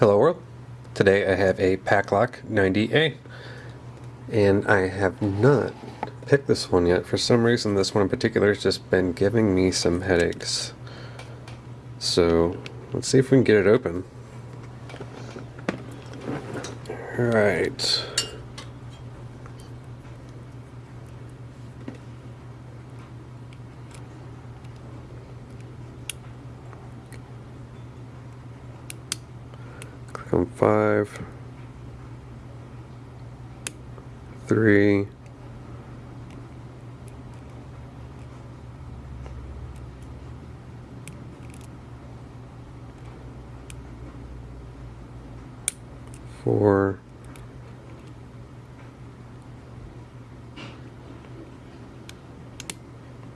Hello world. Today I have a Paclock 90A and I have not picked this one yet. For some reason this one in particular has just been giving me some headaches. So let's see if we can get it open. Alright. Come five, three, four,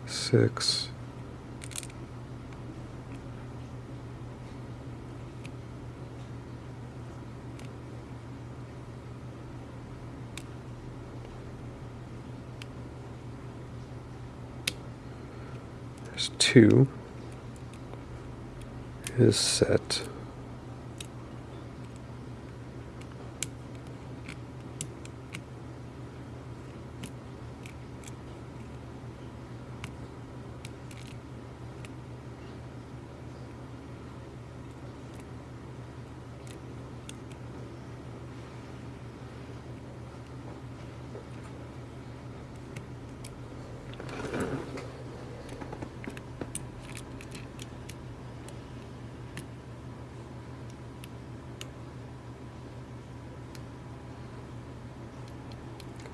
six, Two is set.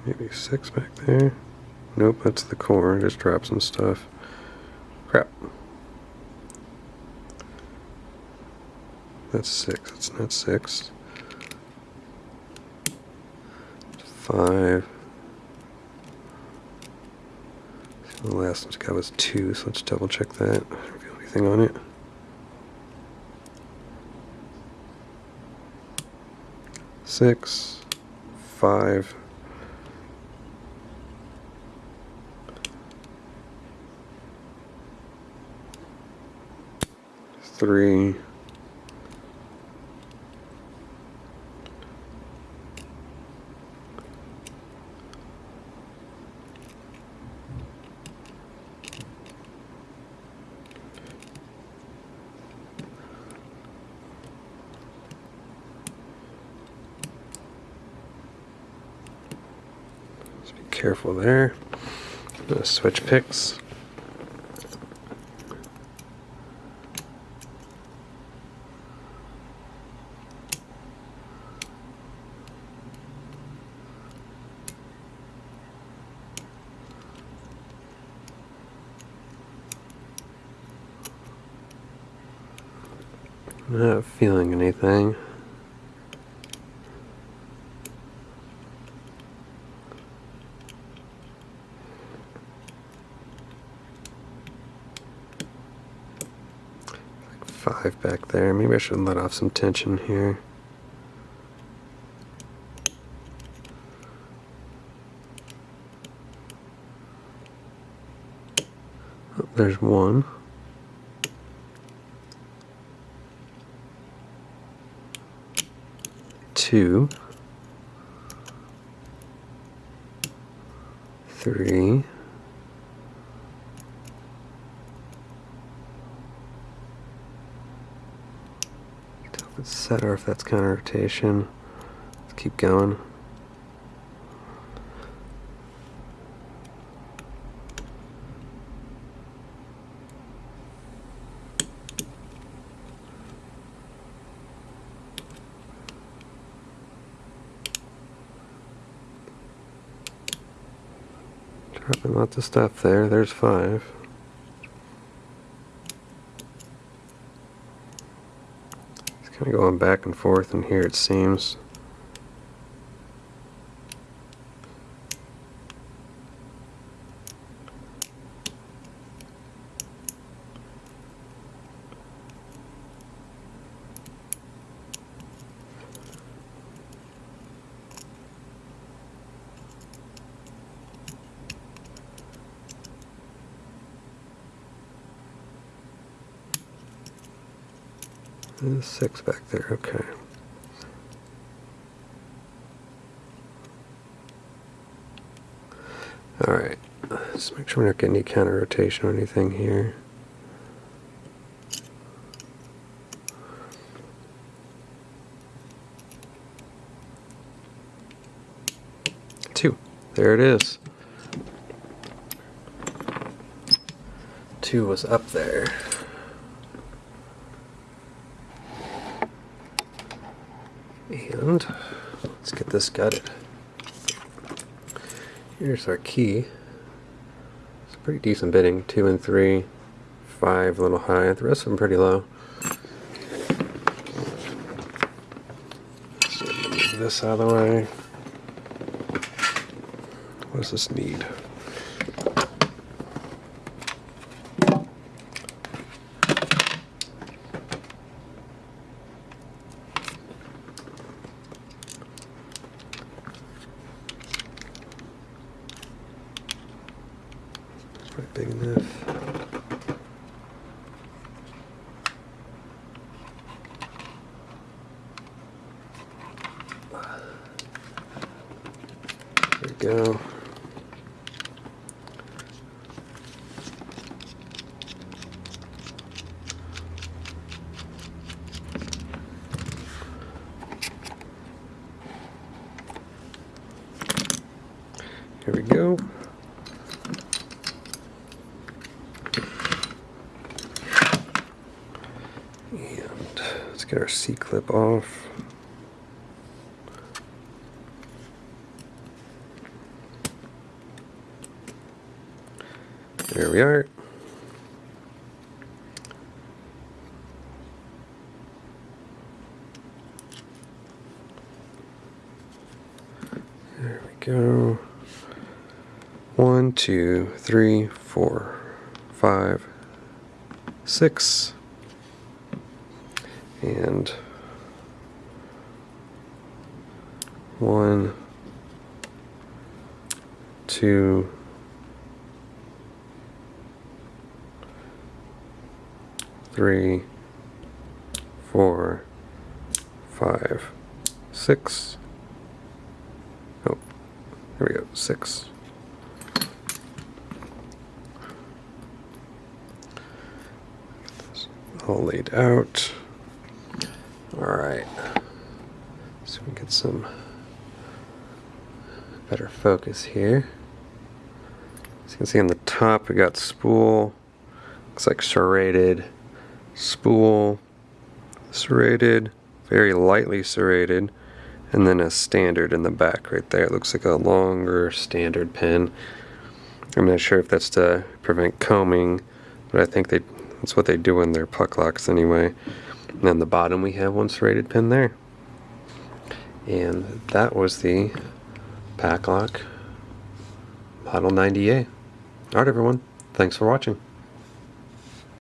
Maybe six back there. Nope, that's the core. Just drop some stuff. Crap. That's six. That's not six. Five. The last one's got was two, so let's double check that. Reveal anything on it. Six, five, three, be careful there. switch picks. Not feeling anything. Like five back there. Maybe I should let off some tension here. Oh, there's one. Two, three, set if that's counter rotation. Let's keep going. Lots of stuff there. There's five. It's kind of going back and forth in here it seems. There's six back there, okay. Alright, let's make sure we're not getting any counter rotation or anything here. Two. There it is. Two was up there. And let's get this gutted. Here's our key. It's pretty decent bitting. Two and three, five a little high. The rest of them pretty low. So move this out of the way. What does this need? Big enough. There we go. Here we go. And let's get our C clip off. There we are. There we go. One, two, three, four, five, six, and one, two, three, four, five, six. Oh, there we go, six. all laid out. Right, so we get some better focus here. As you can see on the top, we got spool. Looks like serrated spool, serrated, very lightly serrated, and then a standard in the back right there. It looks like a longer standard pin. I'm not sure if that's to prevent combing, but I think they that's what they do in their puck locks anyway. And on the bottom we have one serrated pin there. And that was the Paclock Model 90A. Alright everyone, thanks for watching.